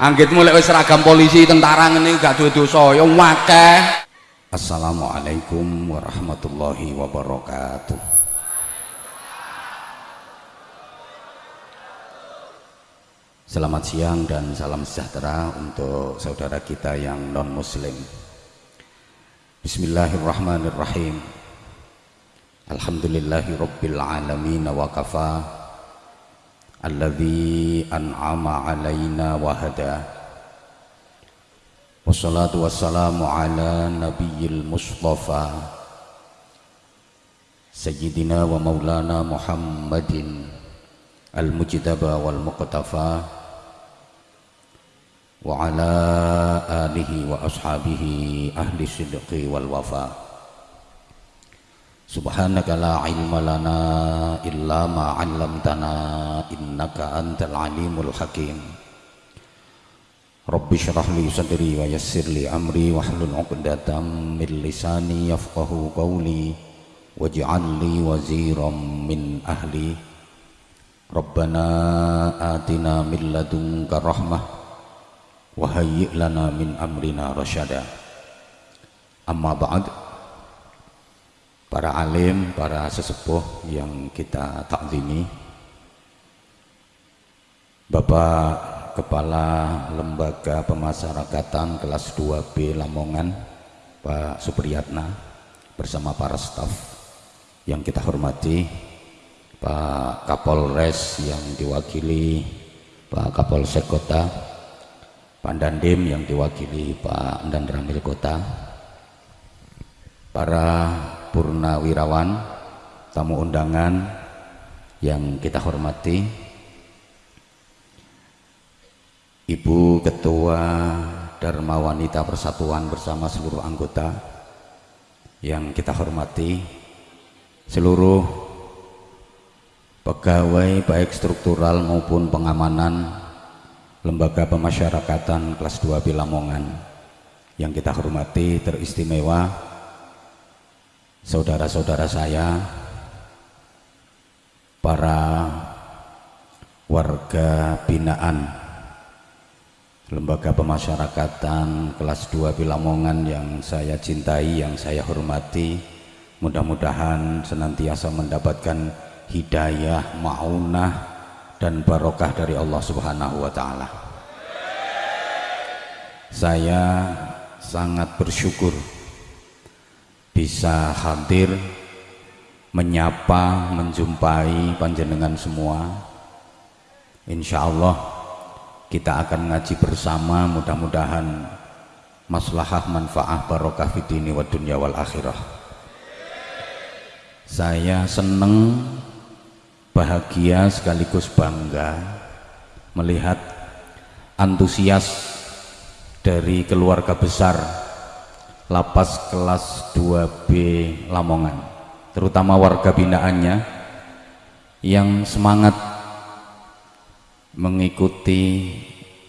anggit mulai wis seragam polisi tentara ngene gak duwe dosa ya akeh Assalamualaikum warahmatullahi wabarakatuh. Selamat siang dan salam sejahtera untuk saudara kita yang non muslim Bismillahirrahmanirrahim. Alhamdulillahi rabbil alamin wa kafa الذي أنعم علينا وهدى والصلاة والسلام على نبي المصطفى. سيدنا ومولانا محمد المجتبى والمقتفى. وعلى آله وأصحابه أهل الصدق والوفاء. Subhanaka la ilma lana illa ma 'allamtana innaka antal alimul hakim. Rabbi shrah li sadri wa yassir li amri wahlul 'uqdatam min lisani yafqahu qawli waj'al li waziran min ahli. Rabbana atina min ladunka rahmah wa hayyi' lana min amrina rasyada. Amma ba'd para alim, para sesepuh yang kita takzimi. Bapak Kepala Lembaga Pemasyarakatan kelas 2B Lamongan Pak Supriyatna bersama para staf yang kita hormati Pak Kapolres yang diwakili Pak Kapolsek Kota Pak Dandim yang diwakili Pak Dandramil Kota para purnawirawan tamu undangan yang kita hormati Ibu Ketua Dharma Wanita Persatuan bersama seluruh anggota yang kita hormati seluruh pegawai baik struktural maupun pengamanan lembaga pemasyarakatan kelas 2 Bilamongan yang kita hormati teristimewa saudara-saudara saya para warga binaan lembaga pemasyarakatan kelas 2 Bilamongan yang saya cintai, yang saya hormati mudah-mudahan senantiasa mendapatkan hidayah, maunah dan barokah dari Allah subhanahu wa ta'ala. Saya sangat bersyukur bisa hadir menyapa menjumpai panjenengan semua. Insya Allah kita akan ngaji bersama mudah-mudahan maslahah manfaah barokah fitini wa dunya wal akhirah. Saya seneng bahagia sekaligus bangga melihat antusias dari keluarga besar lapas kelas 2B Lamongan. Terutama warga binaannya yang semangat mengikuti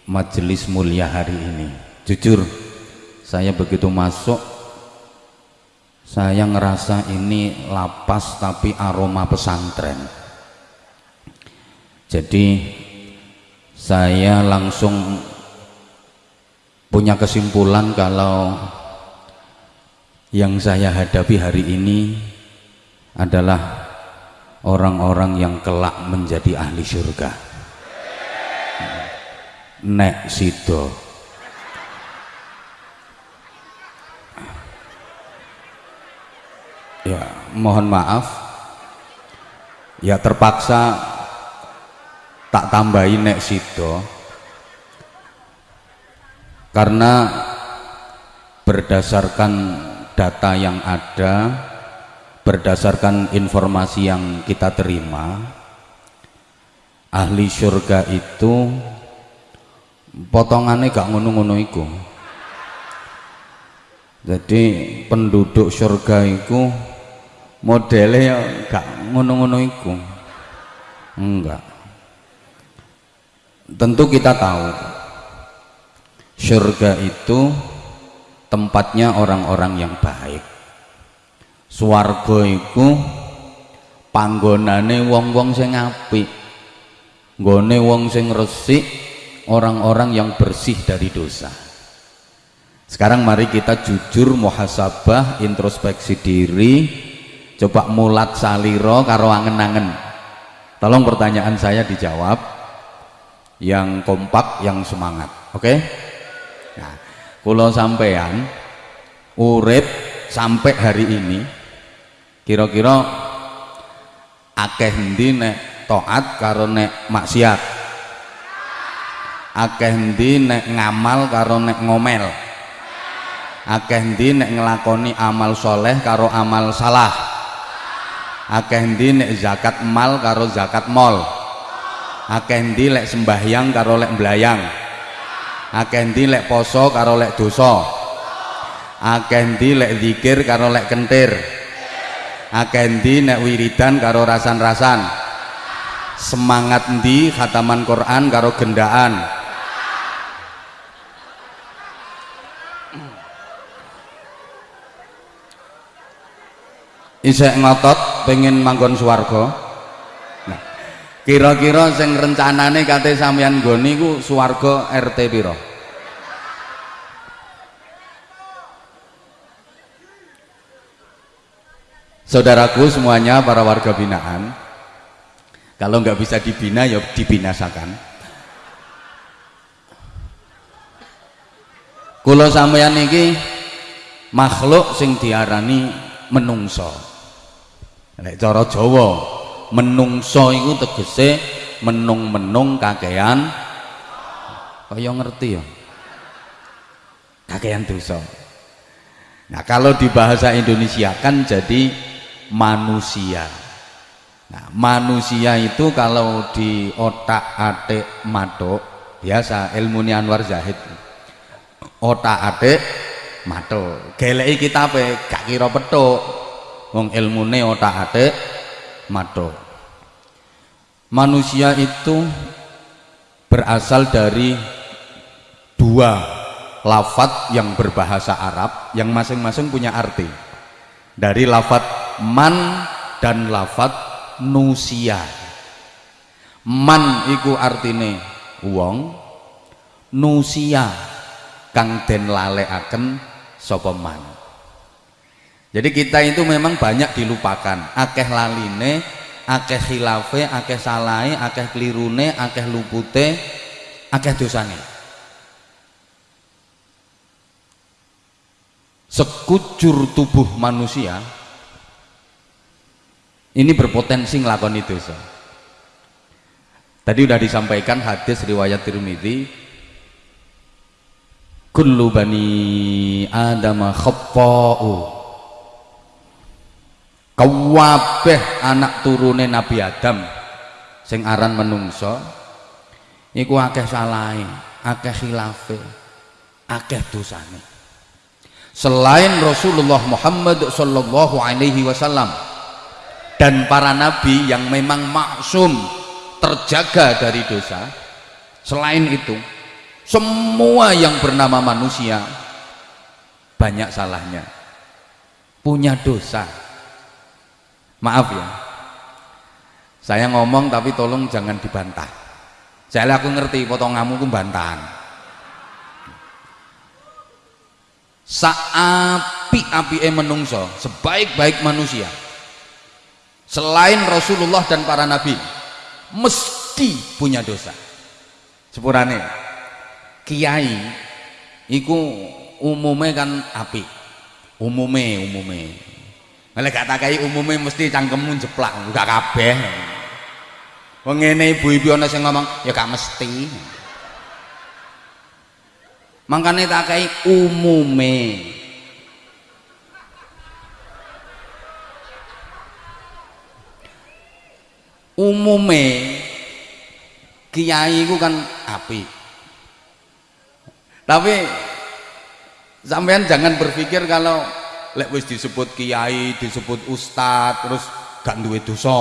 majelis mulia hari ini. Jujur saya begitu masuk saya ngerasa ini lapas tapi aroma pesantren. Jadi saya langsung punya kesimpulan kalau yang saya hadapi hari ini adalah orang-orang yang kelak menjadi ahli surga. Nek sido. Ya mohon maaf. Ya terpaksa tak tambahin nek sido. Karena berdasarkan data yang ada berdasarkan informasi yang kita terima ahli surga itu potongannya gak ngono-ngono iku. Jadi penduduk surga itu modelnya gak ngono-ngono iku. Enggak. Tentu kita tahu surga itu tempatnya orang-orang yang baik. Swarga iku panggonane wong-wong sing apik nggone wong sing resik orang-orang yang bersih dari dosa. Sekarang mari kita jujur muhasabah introspeksi diri coba mulat saliro karo angen-angen. Tolong pertanyaan saya dijawab yang kompak yang semangat oke? okay? Kalau sampean urip sampai hari ini kira-kira akeh ndi nek taat karo nek maksiat? Akeh ndi nek ngamal karo nek ngomel? Akeh ndi nek ngelakoni amal soleh karo amal salah? Akeh ndi nek zakat mal karo zakat mol? Akeh ndi lek sembahyang karo lek mblayang akeh ndi lek poso karo lek dosa. Akeh ndi lek zikir karo lek kentir. Akeh ndi nek wiridan karo rasan-rasan. Semangat ndi khataman Quran karo gendaan. Isek ngotot pengen manggon nah kira-kira sing rencanane kate sampeyan nggone iku swarga RT pira Saudaraku semuanya para warga binaan kalau nggak bisa dibina ya dibinasakan. Kulo sampeyan iki makhluk sing diarani menungso. Nek cara Jawa, menungso iku tegese menung-menung kakean kaya ngerti ya. Kakean dosa. Nah, kalau di bahasa Indonesia kan jadi manusia. Nah, manusia itu kalau di otak-atik matuk biasa ilmu Anwar Zahid. Otak-atik matuk. Geleki kitabe gak kira petuk wong ilmune otak-atik mato manusia itu berasal dari dua lafat yang berbahasa Arab yang masing-masing punya arti. Dari lafat man dan lafat nusia. Man iku artine wong nusia kang den lalekaken sapa man. Jadi kita itu memang banyak dilupakan. Akeh laline akeh khilafe akeh salai akeh kelirune akeh lupute akeh dosane. Sekujur tubuh manusia ini berpotensi ngelakoni dosa. Tadi sudah disampaikan hadis riwayat Tirmidzi kullu bani adama khatta'u kawabeh anak turune Nabi Adam sing aran menungso iku akeh salahe akeh khilafe akeh dosane. Selain Rasulullah Muhammad sallallahu alaihi wasallam dan para nabi yang memang maksum terjaga dari dosa selain itu semua yang bernama manusia banyak salahnya. Punya dosa maaf ya. Saya ngomong tapi tolong jangan dibantah. Saya aku ngerti potonganmu ku bantahan. Saapi-api menungso sebaik-baik manusia. Selain Rasulullah dan para nabi mesti punya dosa. Sepurane kiai iku umumnya kan api umumnya umumnya Malah gak takai umumnya mesti cangkemmu jeplak, gak kabeh. Wong ngene ibu-ibu ana sing ngomong, ya gak mesti. Mangkane takai umume. Umume kiai ku kan api. Tapi sampean jangan berpikir kalau lek wis disebut kiai disebut ustad terus gak duwe dosa.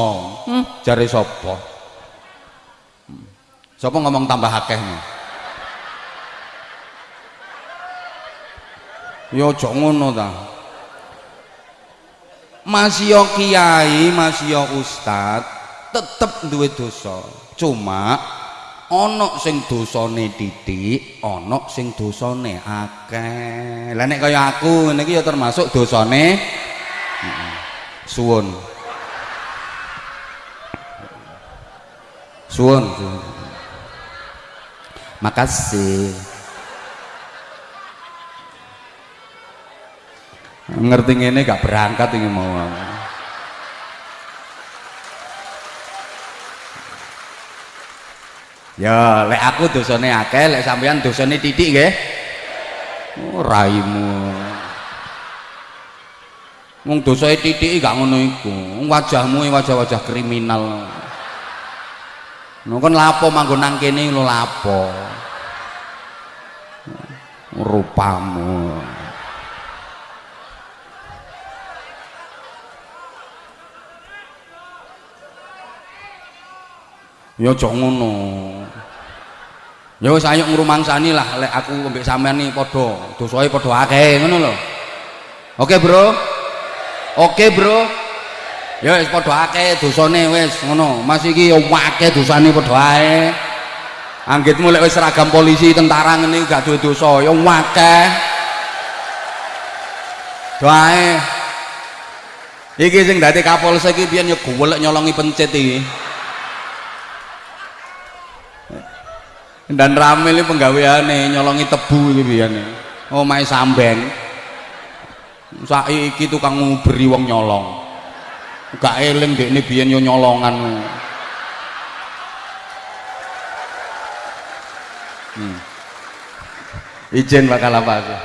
Hmm. jare sapa? Sapa ngomong tambah akeh ya aja ngono ta. Masih kiai masih ustad tetep duwe dosa. Cuma ana sing dosane titik ana sing dosane akeh. Lah nek kaya aku ngene iki ya termasuk dosane. Suwun suwun. Makasih. Ngerti ngene gak berangkat ini mau ya lek aku dosane akeh lek sampean dosane titik nggih oh, raimu wong dosae titik gak ngono iku wajahmu wajah-wajah kriminal Nah, kan lapo manggon nang kene lho lapo. Rupamu. Ya aja ngono. Ya wis ngrumangsani lah lek aku mbek sampean iki padha dosae padha akeh ngono lho. Oke, Bro. Oke, Bro. Ya wis padha akeh dosane wis ngono. Mas iki ya akeh dosane padha ae. Anggitmu lek wis seragam polisi tentara ngene gak duwe dosa ya akeh. Doae. Iki sing dadi Kapolsek iki piyen ya golek nyolongi pencet iki. Dan ramil ini penggaweane nyolongi tebu iki biyen. Omahe sambeng. Saiki tukang nguberi wong nyolong. Gak eling dekne biyen yo nyolongan. Hmm. izin bakal apa aku